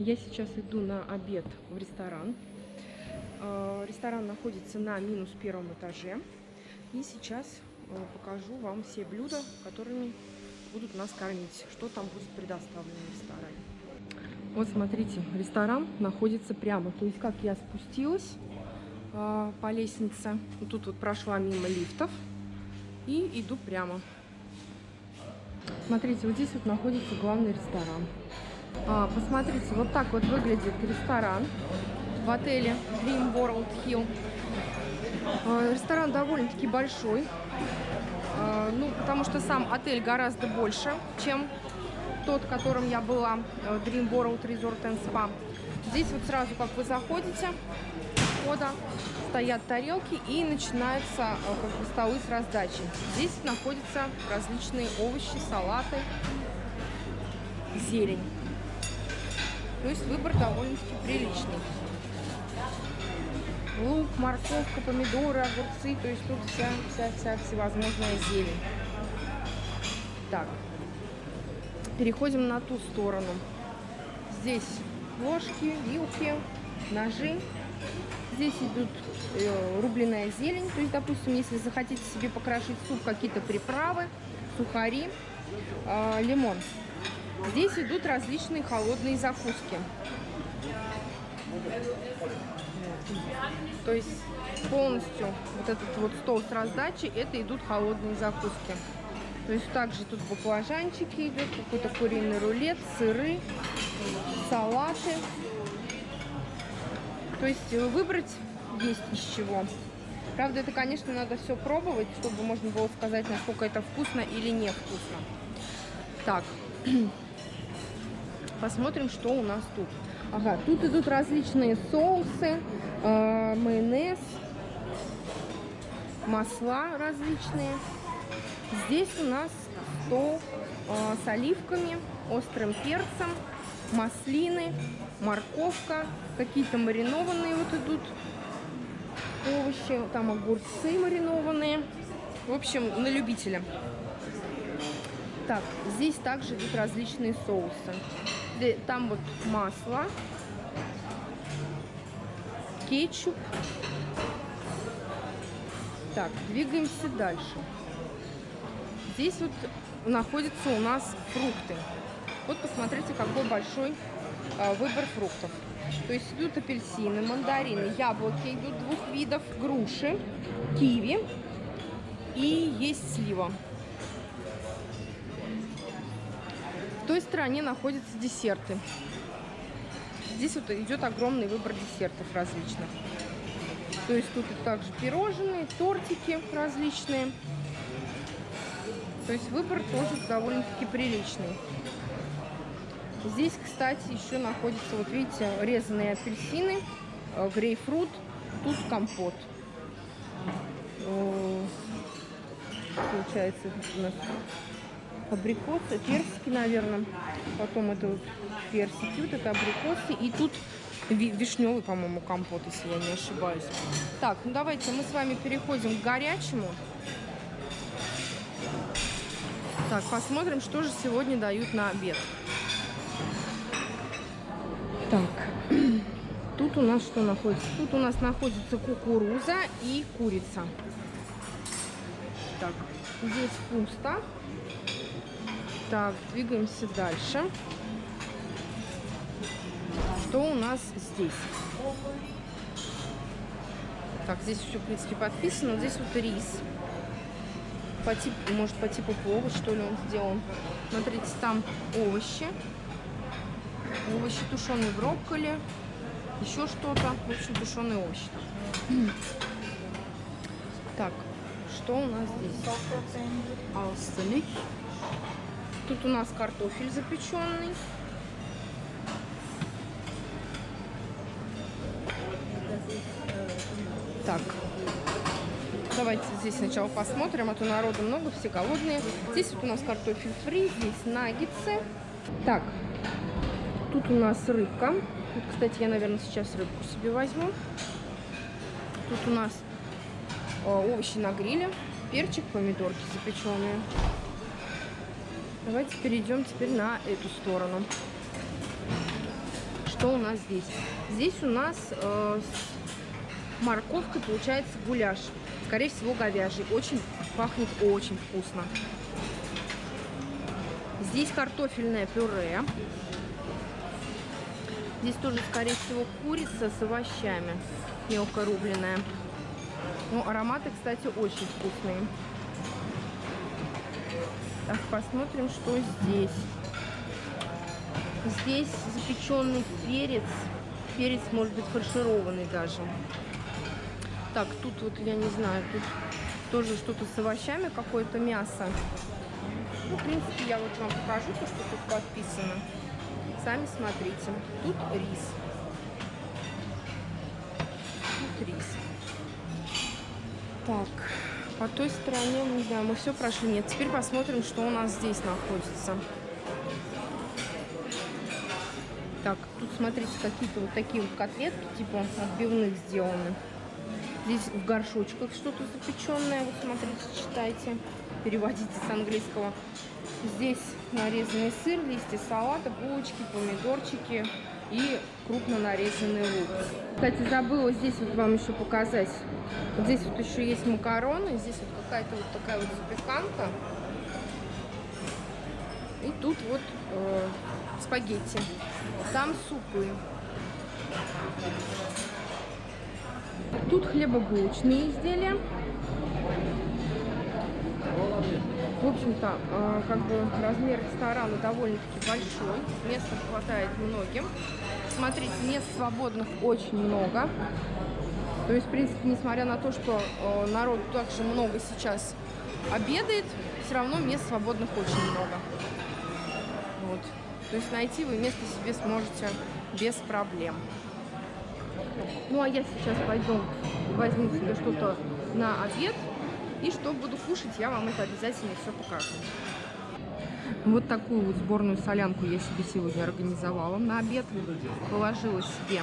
Я сейчас иду на обед в ресторан. Э, Ресторан находится на минус первом этаже. И сейчас э, покажу вам все блюда, которыми будут нас кормить. Что там будет предоставлено в ресторане. Вот смотрите, ресторан находится прямо. То есть как я спустилась э, по лестнице. Тут вот прошла мимо лифтов. И иду прямо. Смотрите, вот здесь вот находится главный ресторан. А, посмотрите, вот так вот выглядит ресторан в отеле Dream World Hill. А, ресторан довольно-таки большой, а, ну, потому что сам отель гораздо больше, чем тот, в котором я была, э, Dream World Resort and Spa. Здесь вот сразу, как вы заходите, входа стоят тарелки и начинаются э, как бы, столы с раздачей. Здесь находятся различные овощи, салаты, зелень. То есть выбор довольно-таки приличный. Лук, морковка, помидоры, огурцы. То есть тут вся, вся, вся всевозможная зелень. Так. Переходим на ту сторону. Здесь ложки, вилки, ножи. Здесь идут э, рубленая зелень. То есть, допустим, если захотите себе покрошить суп, какие-то приправы, сухари, э, лимон. Здесь идут различные холодные закуски. То есть полностью вот этот вот стол с раздачей, это идут холодные закуски. То есть также тут баклажанчики идут, какой-то куриный рулет, сыры, салаты. То есть выбрать есть из чего. Правда, это, конечно, надо все пробовать, чтобы можно было сказать, насколько это вкусно или невкусно. Так, Посмотрим, что у нас тут. Ага, тут идут различные соусы, э, майонез, масла различные. Здесь у нас стол э, с оливками, острым перцем, маслины, морковка, какие-то маринованные вот идут овощи, там огурцы маринованные. В общем, на любителя. Так, здесь также идут различные соусы. Там вот масло, кетчуп. Так, двигаемся дальше. Здесь вот находятся у нас фрукты. Вот посмотрите, какой большой э, выбор фруктов. То есть идут апельсины, мандарины, яблоки идут двух видов, груши, киви и есть слива. Той стороне находятся десерты. Здесь вот идет огромный выбор десертов различных. То есть тут также пирожные, тортики различные. То есть выбор тоже довольно-таки приличный. Здесь, кстати, еще находятся, вот видите, резанные апельсины, э, грейпфрут, тут компот. Получается, у нас абрикосы, персики, наверное. Потом это вот персики, вот это абрикосы. И тут вишневый, по-моему, компот, если я не ошибаюсь. Так, ну давайте мы с вами переходим к горячему. Так, посмотрим, что же сегодня дают на обед. Так, тут у нас что находится? Тут у нас находится кукуруза и курица. Так, здесь пусто. Так, двигаемся дальше. Что у нас здесь? Так, здесь все, в принципе, подписано. Здесь вот рис. По типу, может, по типу плова, что ли, он сделан. Смотрите, там овощи. Овощи, тушеные брокколи. Еще что-то. В общем, тушеные овощи. Так, что у нас здесь? Алстелик. Тут у нас картофель запеченный. Так, давайте здесь сначала посмотрим, а то народу много, все голодные. Здесь вот у нас картофель фри, здесь наггетсы. Так, тут у нас рыбка. Вот, кстати, я, наверное, сейчас рыбку себе возьму. Тут у нас э, овощи на гриле, перчик, помидорки запеченные. Давайте перейдем теперь на эту сторону. Что у нас здесь? Здесь у нас э, с морковкой получается гуляш. Скорее всего, говяжий. Очень пахнет очень вкусно. Здесь картофельное пюре. Здесь тоже, скорее всего, курица с овощами. Мелко рубленная. Ну, ароматы, кстати, очень вкусные. Так, посмотрим, что здесь. Здесь запеченный перец. Перец может быть фаршированный даже. Так, тут вот, я не знаю, тут тоже что-то с овощами, какое-то мясо. Ну, в принципе, я вот вам покажу то, что тут подписано. Сами смотрите. Тут рис. Тут рис. Так, по той стороне, не знаю, мы все прошли. Нет, теперь посмотрим, что у нас здесь находится. Так, тут смотрите, какие-то вот такие вот котлетки, типа отбивных сделаны. Здесь в горшочках что-то запеченное. Вот смотрите, читайте. Переводите с английского. Здесь нарезанный сыр, листья салата, булочки, помидорчики и крупно нарезанный лук. Кстати, забыла здесь вот вам еще показать. Вот здесь вот еще есть макароны, здесь вот какая-то вот такая вот запеканка. И тут вот э, спагетти. Там супы. Тут хлебобулочные изделия. В общем-то, э, как бы размер ресторана довольно-таки большой. Места хватает многим. Смотрите, мест свободных очень много. То есть, в принципе, несмотря на то, что э, народ также много сейчас обедает, все равно мест свободных очень много. Вот. То есть найти вы место себе сможете без проблем. Ну, а я сейчас пойду возьму себе что-то на обед. И что буду кушать, я вам это обязательно все покажу. Вот такую вот сборную солянку я себе сегодня организовала на обед. Положила себе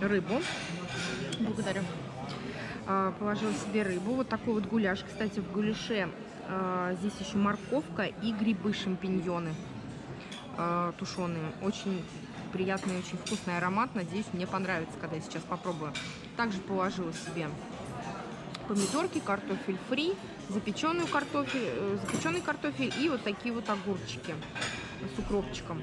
рыбу. Благодарю. А, положила себе рыбу. Вот такой вот гуляш. Кстати, в гуляше а, здесь еще морковка и грибы, шампиньоны а, тушеные. Очень приятный, очень вкусный аромат. Надеюсь, мне понравится, когда я сейчас попробую. Также положила себе помидорки, картофель фри, запеченную картофель, э, запеченный картофель и вот такие вот огурчики с укропчиком.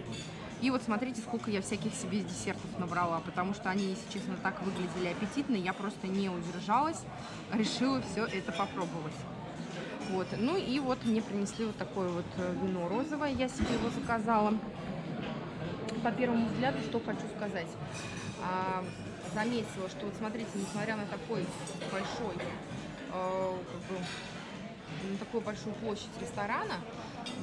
И вот смотрите, сколько я всяких себе десертов набрала, потому что они, если честно, так выглядели аппетитно, я просто не удержалась, решила все это попробовать. Вот, ну и вот мне принесли вот такое вот э, вино розовое, я себе его заказала. По первому взгляду, что хочу сказать. А, заметила, что вот смотрите, несмотря на такой большой как бы, на такую большую площадь ресторана,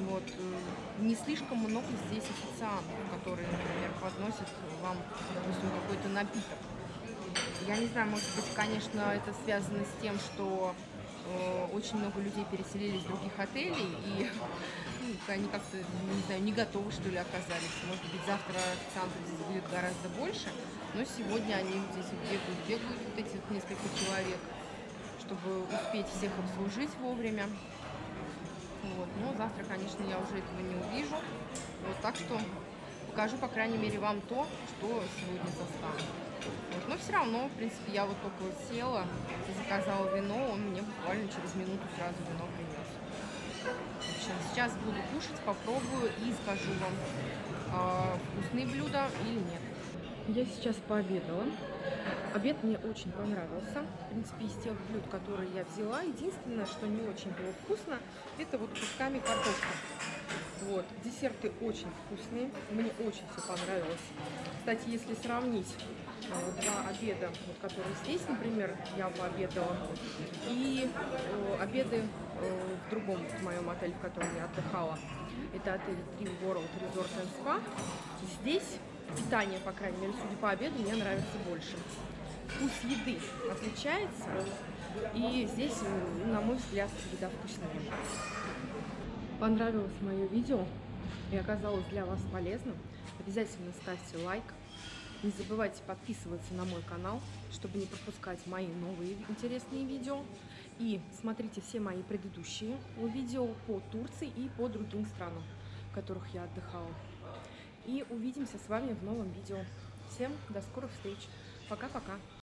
вот, э, не слишком много здесь официантов, которые, например, подносят вам, допустим, какой-то напиток. Я не знаю, может быть, конечно, это связано с тем, что э, очень много людей переселились в других отелей, и ну, они как-то, не знаю, не готовы, что ли, оказались. Может быть, завтра официантов здесь будет гораздо больше, но сегодня они здесь бегают, бегают вот эти вот несколько человек чтобы успеть всех обслужить вовремя. Вот. Но завтра, конечно, я уже этого не увижу. Вот, так что покажу, по крайней мере, вам то, что сегодня застану. Вот. Но все равно, в принципе, я вот только вот села, заказала вино, он мне буквально через минуту сразу вино принес. Общем, сейчас буду кушать, попробую и скажу вам, э, вкусные блюда или нет. Я сейчас пообедала. Обед мне очень понравился. В принципе, из тех блюд, которые я взяла, единственное, что не очень было вкусно, это вот кусками картошка. Вот, десерты очень вкусные, мне очень все понравилось. Кстати, если сравнить э, два обеда, вот, которые здесь, например, я пообедала, и э, обеды э, в другом в моем отеле, в котором я отдыхала, это отель Dream World Resort and Spa, здесь питание, по крайней мере, судя по обеду, мне нравится больше. Вкус еды отличается, и здесь, на мой взгляд, еда вкуснее. Понравилось мое видео и оказалось для вас полезным, обязательно ставьте лайк. Не забывайте подписываться на мой канал, чтобы не пропускать мои новые интересные видео. И смотрите все мои предыдущие видео по Турции и по другим странам, в которых я отдыхала. И увидимся с вами в новом видео. Всем до скорых встреч. Пока-пока.